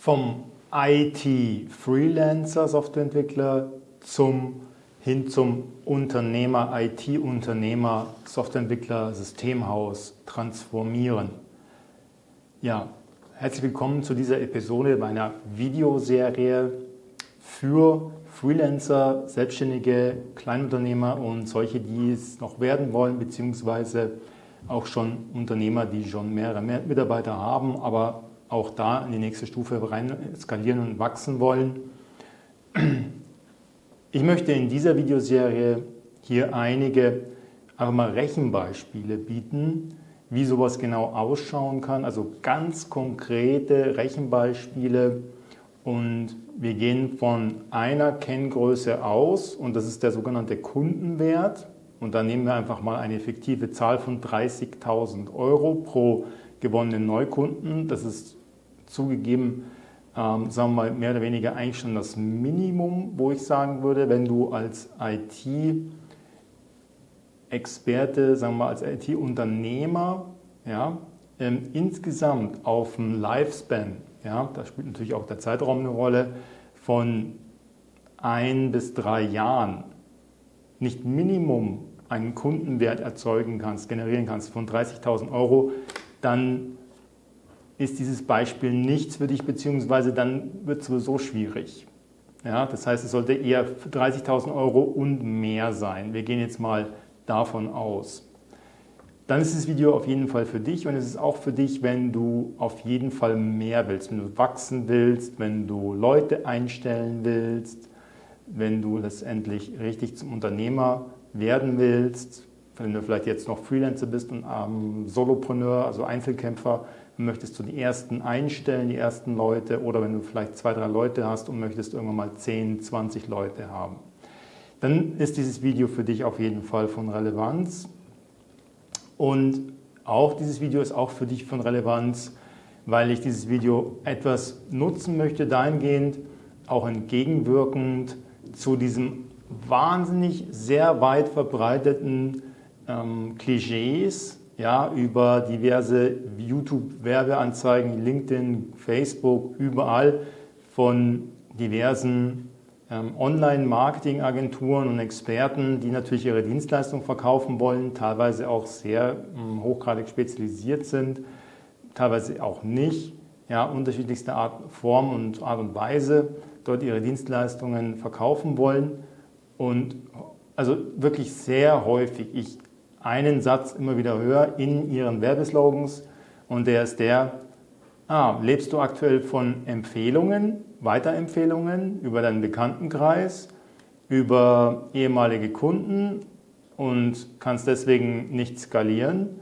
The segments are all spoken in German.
vom IT-Freelancer, Softwareentwickler zum, hin zum Unternehmer, IT-Unternehmer, Softwareentwickler, Systemhaus transformieren. Ja, herzlich willkommen zu dieser Episode meiner Videoserie für Freelancer, Selbstständige, Kleinunternehmer und solche, die es noch werden wollen, beziehungsweise auch schon Unternehmer, die schon mehrere Mitarbeiter haben, aber auch da in die nächste Stufe rein skalieren und wachsen wollen. Ich möchte in dieser Videoserie hier einige einfach mal Rechenbeispiele bieten, wie sowas genau ausschauen kann, also ganz konkrete Rechenbeispiele und wir gehen von einer Kenngröße aus und das ist der sogenannte Kundenwert und da nehmen wir einfach mal eine fiktive Zahl von 30.000 Euro pro gewonnenen Neukunden. Das ist zugegeben, ähm, sagen wir mal, mehr oder weniger eigentlich schon das Minimum, wo ich sagen würde, wenn du als IT-Experte, sagen wir mal, als IT-Unternehmer, ja, ähm, insgesamt auf dem Lifespan, ja, da spielt natürlich auch der Zeitraum eine Rolle, von ein bis drei Jahren nicht Minimum einen Kundenwert erzeugen kannst, generieren kannst von 30.000 Euro, dann ist dieses Beispiel nichts für dich, beziehungsweise dann wird es sowieso schwierig. Ja, das heißt, es sollte eher 30.000 Euro und mehr sein. Wir gehen jetzt mal davon aus. Dann ist das Video auf jeden Fall für dich und es ist auch für dich, wenn du auf jeden Fall mehr willst, wenn du wachsen willst, wenn du Leute einstellen willst, wenn du letztendlich richtig zum Unternehmer werden willst, wenn du vielleicht jetzt noch Freelancer bist und ähm, Solopreneur, also Einzelkämpfer, möchtest du die ersten einstellen, die ersten Leute, oder wenn du vielleicht zwei, drei Leute hast und möchtest irgendwann mal 10, 20 Leute haben. Dann ist dieses Video für dich auf jeden Fall von Relevanz. Und auch dieses Video ist auch für dich von Relevanz, weil ich dieses Video etwas nutzen möchte, dahingehend auch entgegenwirkend zu diesem wahnsinnig sehr weit verbreiteten ähm, Klischees, ja, über diverse YouTube-Werbeanzeigen, LinkedIn, Facebook, überall von diversen ähm, Online-Marketing-Agenturen und Experten, die natürlich ihre Dienstleistung verkaufen wollen, teilweise auch sehr ähm, hochgradig spezialisiert sind, teilweise auch nicht, ja, unterschiedlichste Art, Form und Art und Weise dort ihre Dienstleistungen verkaufen wollen. Und also wirklich sehr häufig, ich einen Satz immer wieder höre in ihren Werbeslogans und der ist der, ah, lebst du aktuell von Empfehlungen, Weiterempfehlungen über deinen Bekanntenkreis, über ehemalige Kunden und kannst deswegen nicht skalieren.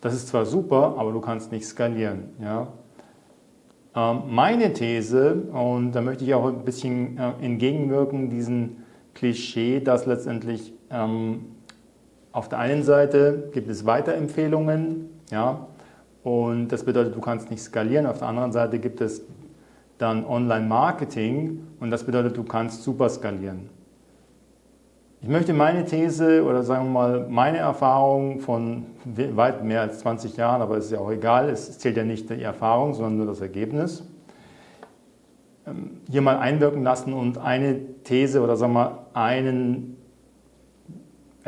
Das ist zwar super, aber du kannst nicht skalieren. Ja? Ähm, meine These, und da möchte ich auch ein bisschen äh, entgegenwirken, diesen Klischee, dass letztendlich ähm, auf der einen Seite gibt es Weiterempfehlungen, ja, und das bedeutet, du kannst nicht skalieren. Auf der anderen Seite gibt es dann Online-Marketing und das bedeutet, du kannst super skalieren. Ich möchte meine These oder sagen wir mal meine Erfahrung von weit mehr als 20 Jahren, aber es ist ja auch egal, es zählt ja nicht die Erfahrung, sondern nur das Ergebnis, ähm, hier mal einwirken lassen und eine These oder sagen wir mal einen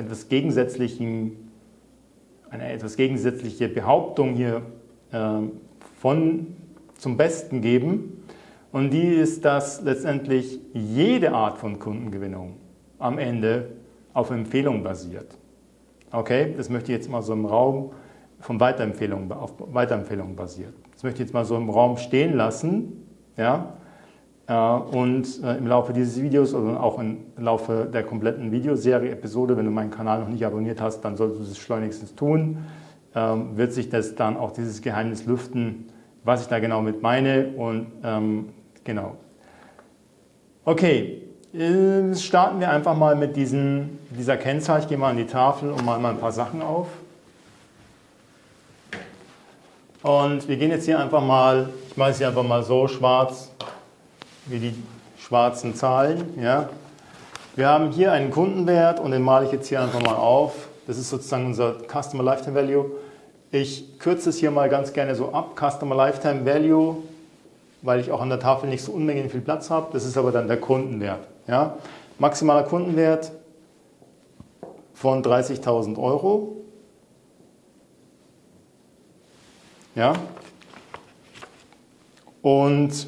etwas gegensätzlichen, eine etwas gegensätzliche Behauptung hier äh, von zum Besten geben. Und die ist, dass letztendlich jede Art von Kundengewinnung am Ende auf Empfehlung basiert. Okay, das möchte ich jetzt mal so im Raum von Weiterempfehlungen, auf Weiterempfehlungen basiert. Das möchte ich jetzt mal so im Raum stehen lassen. Ja? Und äh, im Laufe dieses Videos oder auch im Laufe der kompletten Videoserie, Episode, wenn du meinen Kanal noch nicht abonniert hast, dann solltest du es schleunigstens tun, ähm, wird sich das dann auch dieses Geheimnis lüften, was ich da genau mit meine und ähm, genau. Okay, äh, starten wir einfach mal mit diesen, dieser Kennzahl. Ich gehe mal an die Tafel und mal ein paar Sachen auf. Und wir gehen jetzt hier einfach mal, ich mache es hier einfach mal so schwarz, wie die schwarzen Zahlen. Ja. Wir haben hier einen Kundenwert und den male ich jetzt hier einfach mal auf. Das ist sozusagen unser Customer Lifetime Value. Ich kürze es hier mal ganz gerne so ab. Customer Lifetime Value weil ich auch an der Tafel nicht so unmengen viel Platz habe. Das ist aber dann der Kundenwert. Ja? Maximaler Kundenwert von 30.000 Euro. Ja? Und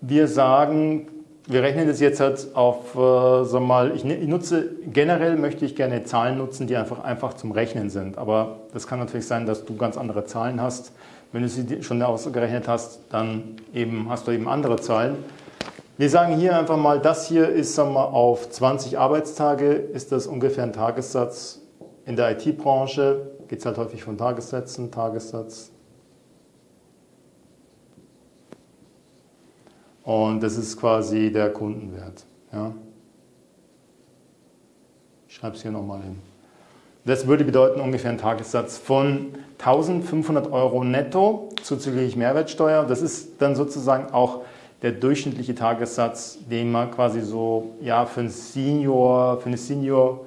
wir sagen, wir rechnen das jetzt halt auf, äh, sag mal, ich, ich, nutze, generell möchte ich gerne Zahlen nutzen, die einfach, einfach zum Rechnen sind. Aber das kann natürlich sein, dass du ganz andere Zahlen hast. Wenn du sie schon ausgerechnet hast, dann eben hast du eben andere Zahlen. Wir sagen hier einfach mal, das hier ist sagen wir, auf 20 Arbeitstage, ist das ungefähr ein Tagessatz. In der IT-Branche geht es halt häufig von Tagessätzen, Tagessatz, Und das ist quasi der Kundenwert. Ja. Ich schreibe es hier nochmal hin. Das würde bedeuten ungefähr einen Tagessatz von 1500 Euro netto zuzüglich Mehrwertsteuer. Das ist dann sozusagen auch der durchschnittliche Tagessatz, den man quasi so ja, für, einen Senior, für eine Senior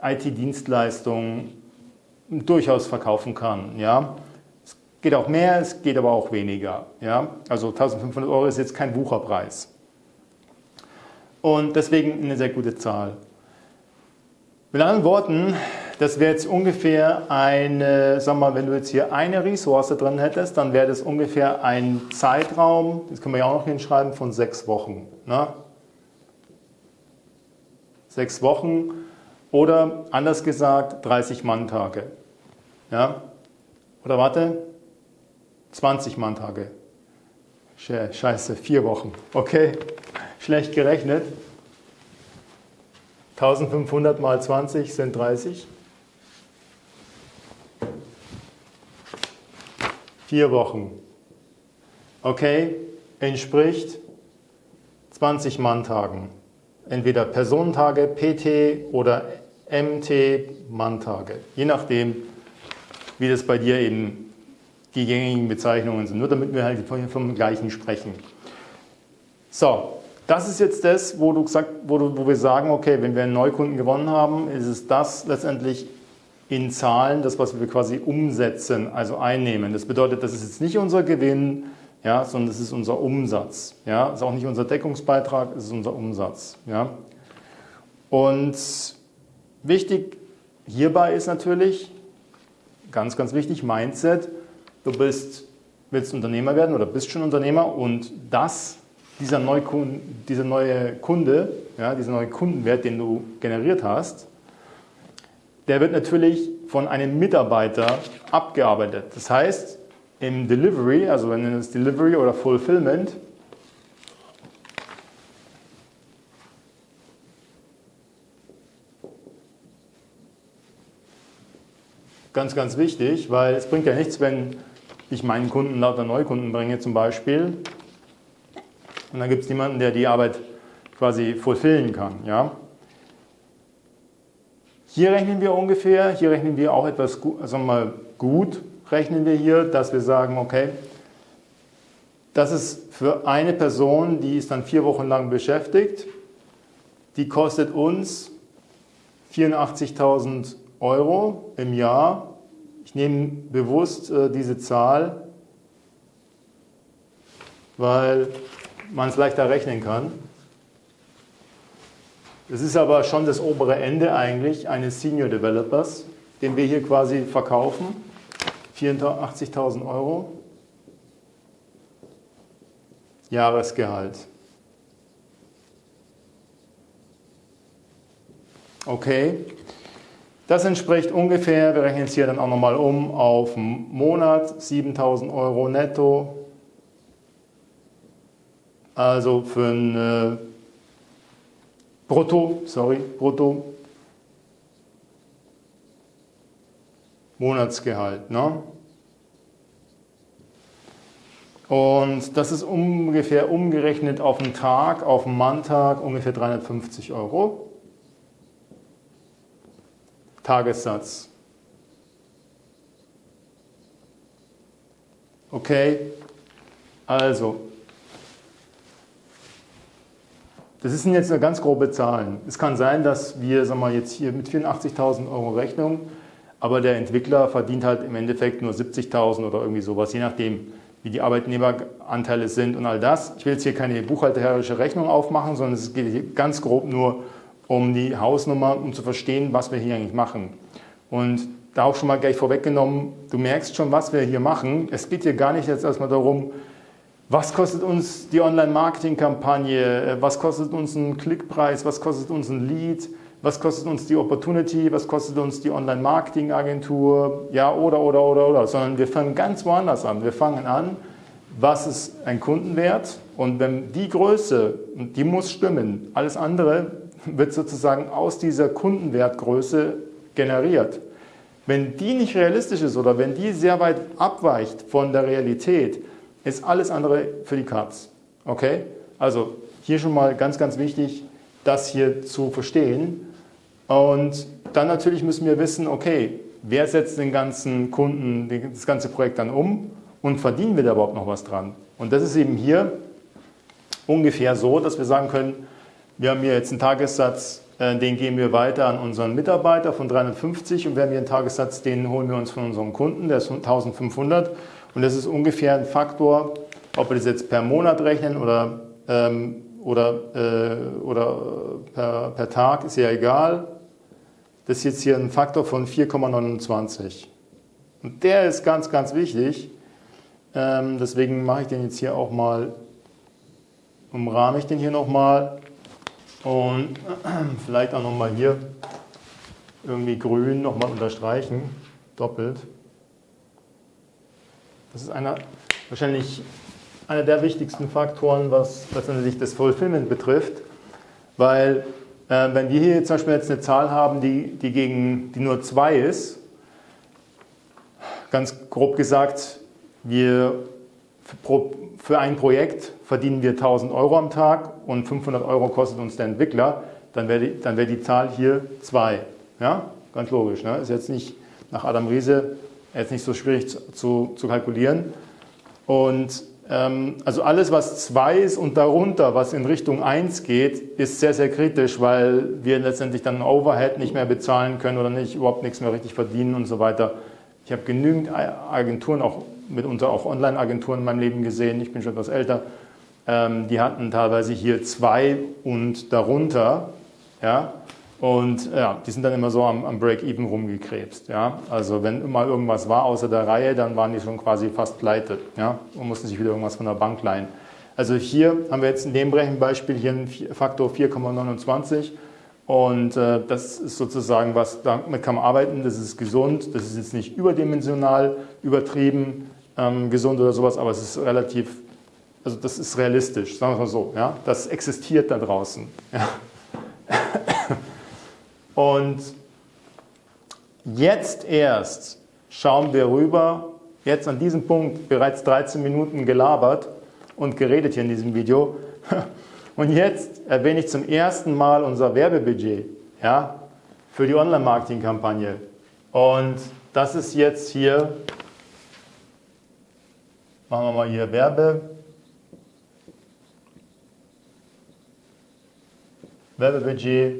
IT-Dienstleistung durchaus verkaufen kann. Ja? Geht auch mehr, es geht aber auch weniger. Ja? Also 1500 Euro ist jetzt kein Wucherpreis. Und deswegen eine sehr gute Zahl. Mit anderen Worten, das wäre jetzt ungefähr eine, sag mal, wenn du jetzt hier eine Ressource drin hättest, dann wäre das ungefähr ein Zeitraum, das können wir ja auch noch hinschreiben, von sechs Wochen. Ne? Sechs Wochen oder anders gesagt 30 Manntage. Ja? Oder warte, 20 Manntage. Scheiße, vier Wochen. Okay, schlecht gerechnet. 1500 mal 20 sind 30. Vier Wochen. Okay, entspricht 20 Manntagen. Entweder Personentage, PT oder MT Manntage. Je nachdem, wie das bei dir eben die gängigen Bezeichnungen sind, nur damit wir halt vom gleichen sprechen. So, das ist jetzt das, wo, du gesagt, wo, du, wo wir sagen, okay, wenn wir einen Neukunden gewonnen haben, ist es das letztendlich in Zahlen, das, was wir quasi umsetzen, also einnehmen. Das bedeutet, das ist jetzt nicht unser Gewinn, ja, sondern das ist unser Umsatz. Ja. Ist auch nicht unser Deckungsbeitrag, es ist unser Umsatz. Ja. Und wichtig hierbei ist natürlich, ganz, ganz wichtig, Mindset, du bist, willst Unternehmer werden oder bist schon Unternehmer und das, dieser, Neukunde, dieser neue Kunde, ja, dieser neue Kundenwert, den du generiert hast, der wird natürlich von einem Mitarbeiter abgearbeitet. Das heißt, im Delivery, also wenn es Delivery oder Fulfillment, ganz, ganz wichtig, weil es bringt ja nichts, wenn ich meinen Kunden lauter Neukunden bringe zum Beispiel. Und dann gibt es niemanden, der die Arbeit quasi fulfillen kann. Ja? Hier rechnen wir ungefähr, hier rechnen wir auch etwas also mal gut, rechnen wir hier, dass wir sagen, okay, das ist für eine Person, die ist dann vier Wochen lang beschäftigt, die kostet uns 84.000 Euro im Jahr ich nehme bewusst äh, diese Zahl, weil man es leichter rechnen kann. Es ist aber schon das obere Ende eigentlich eines Senior Developers, den wir hier quasi verkaufen. 84.000 Euro. Jahresgehalt. Okay. Das entspricht ungefähr, wir rechnen es hier dann auch nochmal um, auf Monat 7000 Euro netto. Also für ein äh, Brutto, sorry, Brutto Monatsgehalt. Ne? Und das ist ungefähr umgerechnet auf einen Tag, auf einen Manntag ungefähr 350 Euro. Tagessatz. Okay, also, das sind jetzt eine ganz grobe Zahlen. Es kann sein, dass wir sagen wir, jetzt hier mit 84.000 Euro Rechnung, aber der Entwickler verdient halt im Endeffekt nur 70.000 oder irgendwie sowas, je nachdem, wie die Arbeitnehmeranteile sind und all das. Ich will jetzt hier keine buchhalterische Rechnung aufmachen, sondern es geht hier ganz grob nur um die Hausnummer, um zu verstehen, was wir hier eigentlich machen. Und da auch schon mal gleich vorweggenommen, du merkst schon, was wir hier machen. Es geht hier gar nicht jetzt erstmal darum, was kostet uns die Online-Marketing-Kampagne, was kostet uns ein Klickpreis, was kostet uns ein Lead, was kostet uns die Opportunity, was kostet uns die Online-Marketing-Agentur, ja, oder, oder, oder, oder, sondern wir fangen ganz woanders an. Wir fangen an, was ist ein Kundenwert und wenn die Größe, die muss stimmen, alles andere wird sozusagen aus dieser Kundenwertgröße generiert. Wenn die nicht realistisch ist oder wenn die sehr weit abweicht von der Realität, ist alles andere für die Katz. Okay? Also hier schon mal ganz, ganz wichtig, das hier zu verstehen. Und dann natürlich müssen wir wissen, okay, wer setzt den ganzen Kunden, das ganze Projekt dann um und verdienen wir da überhaupt noch was dran? Und das ist eben hier ungefähr so, dass wir sagen können, wir haben hier jetzt einen Tagessatz äh, den geben wir weiter an unseren Mitarbeiter von 350 und wir haben hier einen Tagessatz, den holen wir uns von unserem Kunden, der ist 1500 und das ist ungefähr ein Faktor, ob wir das jetzt per Monat rechnen oder, ähm, oder, äh, oder per, per Tag, ist ja egal. Das ist jetzt hier ein Faktor von 4,29 und der ist ganz, ganz wichtig. Ähm, deswegen mache ich den jetzt hier auch mal, umrahme ich den hier nochmal und vielleicht auch nochmal hier irgendwie grün nochmal unterstreichen, doppelt. Das ist einer, wahrscheinlich einer der wichtigsten Faktoren, was letztendlich das Fulfillment betrifft, weil äh, wenn wir hier zum Beispiel jetzt eine Zahl haben, die, die, gegen, die nur 2 ist, ganz grob gesagt, wir für ein Projekt verdienen wir 1000 Euro am Tag und 500 Euro kostet uns der Entwickler, dann wäre die, wär die Zahl hier 2. Ja? Ganz logisch. Ne? Ist jetzt nicht nach Adam Riese jetzt nicht so schwierig zu, zu, kalkulieren. Und ähm, also alles, was 2 ist und darunter, was in Richtung 1 geht, ist sehr, sehr kritisch, weil wir letztendlich dann Overhead nicht mehr bezahlen können oder nicht überhaupt nichts mehr richtig verdienen und so weiter. Ich habe genügend Agenturen, auch mitunter auch Online-Agenturen in meinem Leben gesehen, ich bin schon etwas älter, ähm, die hatten teilweise hier zwei und darunter, ja, und ja, die sind dann immer so am, am Break-Even rumgekrebst. Ja? Also wenn immer irgendwas war außer der Reihe, dann waren die schon quasi fast pleite ja? und mussten sich wieder irgendwas von der Bank leihen. Also hier haben wir jetzt in dem Rechenbeispiel hier einen Faktor 4,29 und äh, das ist sozusagen was, damit kann man arbeiten, das ist gesund, das ist jetzt nicht überdimensional, übertrieben, ähm, gesund oder sowas, aber es ist relativ, also das ist realistisch, sagen wir mal so, ja, das existiert da draußen. Ja. Und jetzt erst schauen wir rüber, jetzt an diesem Punkt bereits 13 Minuten gelabert und geredet hier in diesem Video. Und jetzt erwähne ich zum ersten Mal unser Werbebudget ja, für die Online-Marketing-Kampagne. Und das ist jetzt hier Machen wir mal hier Werbe. Werbebudget.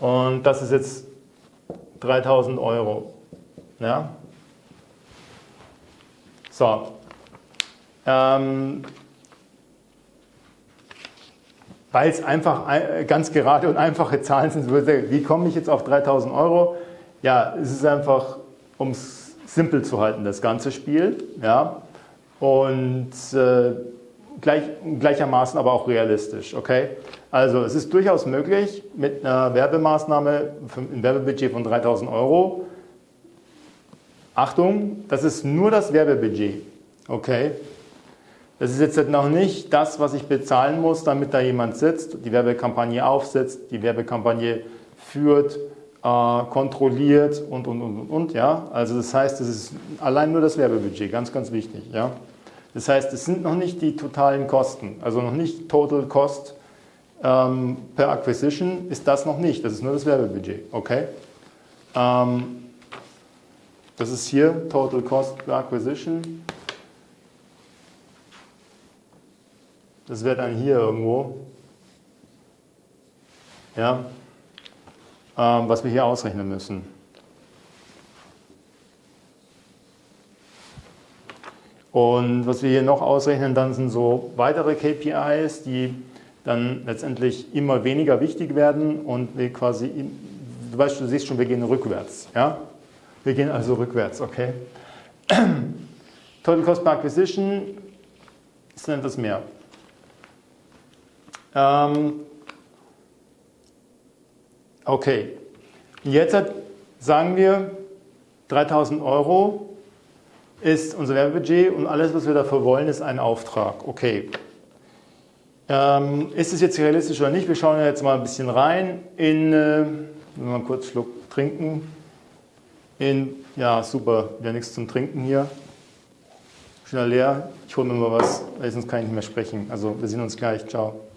Und das ist jetzt 3000 Euro. Ja? So. Ähm, weil es einfach ganz gerade und einfache Zahlen sind, wie komme ich jetzt auf 3000 Euro? Ja, es ist einfach, um es simpel zu halten, das ganze Spiel. Ja? Und äh, gleich, gleichermaßen aber auch realistisch. Okay? Also es ist durchaus möglich, mit einer Werbemaßnahme, ein Werbebudget von 3000 Euro, Achtung, das ist nur das Werbebudget. Okay? Das ist jetzt noch nicht das, was ich bezahlen muss, damit da jemand sitzt, die Werbekampagne aufsetzt, die Werbekampagne führt, kontrolliert und, und, und, und, ja. Also das heißt, es ist allein nur das Werbebudget, ganz, ganz wichtig, ja. Das heißt, es sind noch nicht die totalen Kosten, also noch nicht Total Cost ähm, per Acquisition ist das noch nicht, das ist nur das Werbebudget, okay. Ähm, das ist hier Total Cost per Acquisition. Das wäre dann hier irgendwo. Ja, was wir hier ausrechnen müssen. Und was wir hier noch ausrechnen, dann sind so weitere KPIs, die dann letztendlich immer weniger wichtig werden und wir quasi, du weißt, du siehst schon, wir gehen rückwärts. Ja? Wir gehen also rückwärts, okay? Total Cost per Acquisition ist dann etwas mehr. Ähm, okay, jetzt sagen wir 3000 Euro ist unser Werbebudget und alles, was wir dafür wollen, ist ein Auftrag. Okay. Ähm, ist es jetzt realistisch oder nicht? Wir schauen jetzt mal ein bisschen rein in, äh, mal kurz einen Schluck trinken. In, ja, super, ja nichts zum Trinken hier. Schnell leer. Ich hole mir mal was, sonst kann ich nicht mehr sprechen. Also wir sehen uns gleich. Ciao.